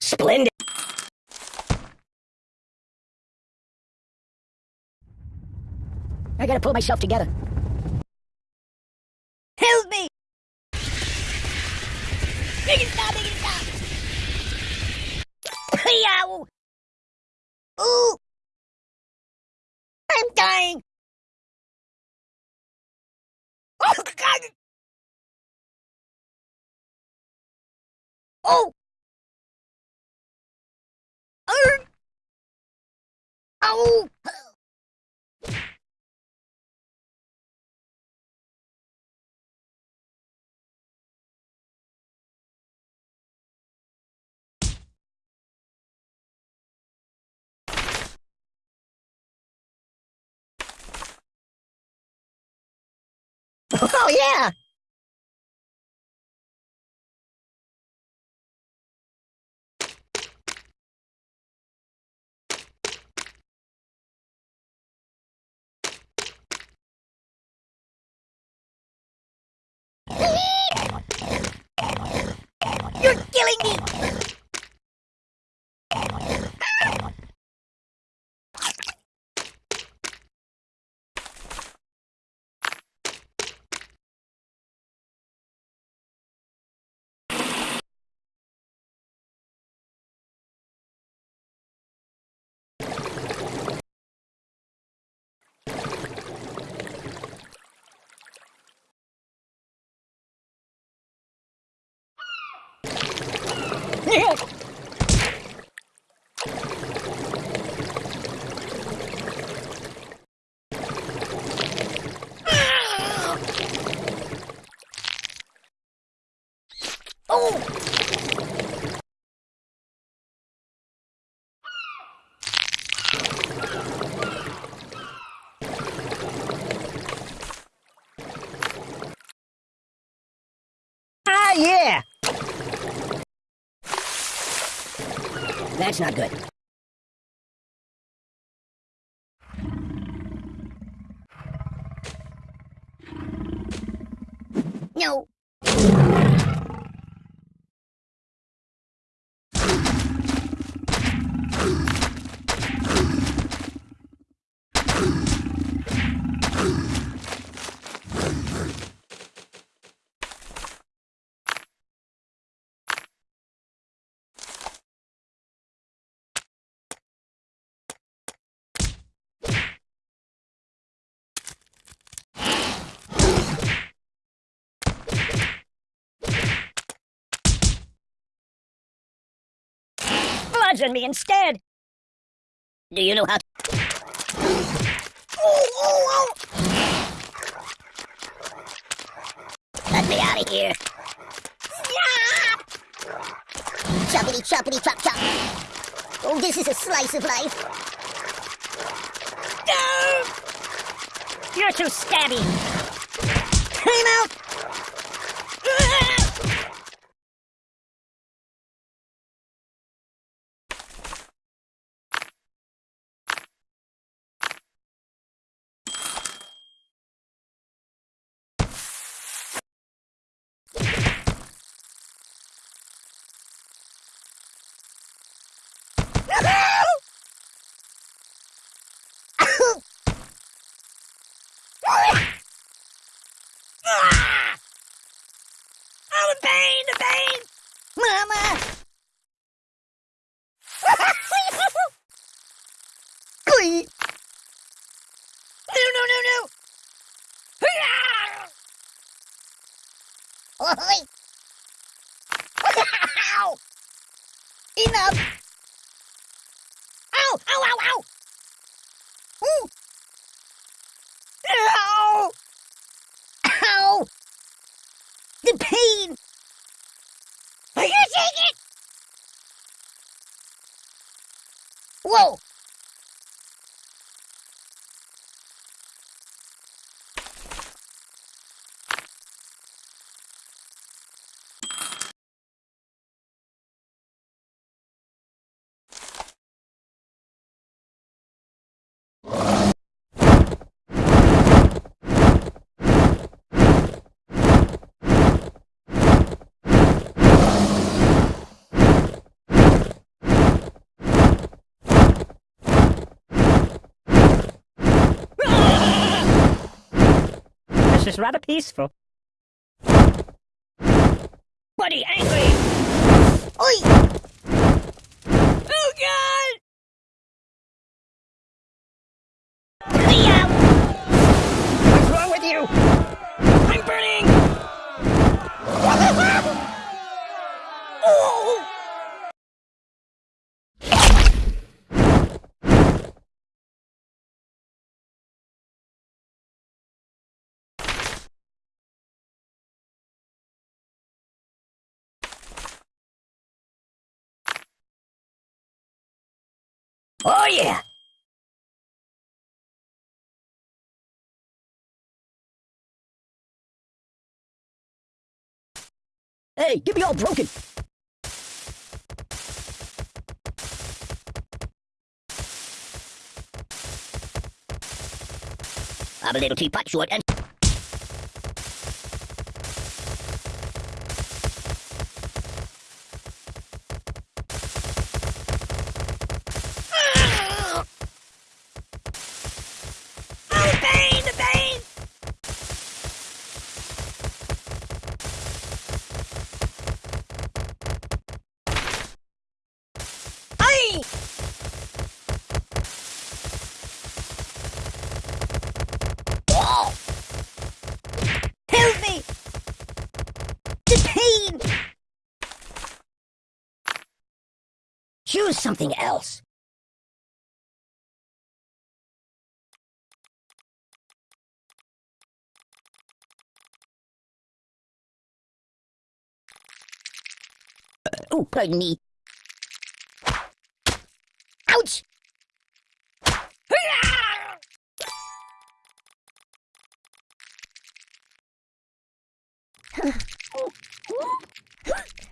Splendid. I gotta pull myself together. Help me! Make it stop, make it stop! Yow! Ooh! I'm dying! Oh, God! Oh! Ow! Oh, yeah! You're killing me! Oh! Ah, yeah! That's not good. No. Bludgeon me instead. Do you know how to... Oh, oh, oh! Let me out of here. Choppity choppity chop chop. Oh, this is a slice of life. You're too stabby. I'm out! Oh, the pain, the pain! Mama! Glee! No, no, no, no! Oi! Ow! Enough! Ow! Ow, ow, ow! Ooh! Ow! Ow! The pain! Are you take it? Whoa! Is rather peaceful. Buddy, angry! Oi! Oh, God! Leo! What's wrong with you? I'm burning! Oh! Oh, yeah! Hey, get me all broken. I'm a little teapot short and... Choose something else. Oh, pardon me. Ouch!